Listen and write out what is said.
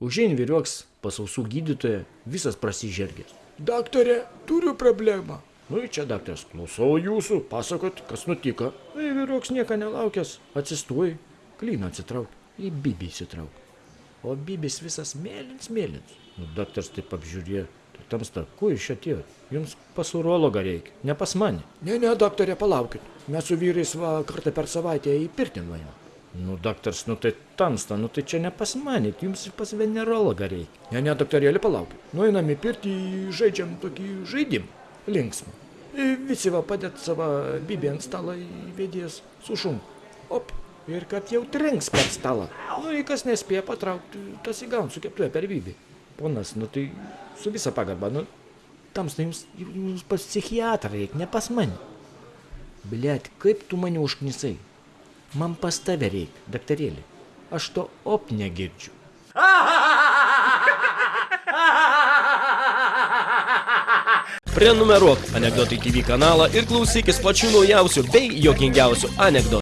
Užein vyriuoks pas ausų gydytoją, visas prasižergęs. Daktarė, turiu problemą. Nu ir čia daktaras, klausau jūsų, pasakot, kas nutiko. Nu, vyriuoks nieko nelaukęs, atsistuoj, klyną atsitrauk, į bibį įsitrauk. O bibis visas mėlyns, mėlyns. Nu, daktaras taip apžiūrėjo, tai tamsta, kuo iš čia atėjot? Jums pas urologą reikia, ne pas mane. Ne, ne, daktarė, palaukit. Mes su vyrais va kartą per savaitę į pirtį nuėjome. Nu, daktaras, nu tai tamsta, nu tai čia ne pas mane, jums pas venerologą reikia. Ne, ne, daktarėlį, palaukit. Nueinam į pirtį, žaidžiam tokį žaidimą. Linksmą. Visi va padėt savo bibį ant stalo įvedės su šum. Op. Ir kad jau trenks per stalą. Nu, į kas nespėja patraukti, tas įgaun su keptuoja per bibį. Ponas, nu tai su visa pagarba, nu, tamsta jums, jums pas psichiatrą reikia, ne pas mane. Blet, kaip tu mane užknisai? Man pas tave reikia, daktarėlį. Aš to op negirdžiu. Prenumeruok Anekdotai TV kanalą ir klausykis pačių naujausių bei jokingiausių anekdotų.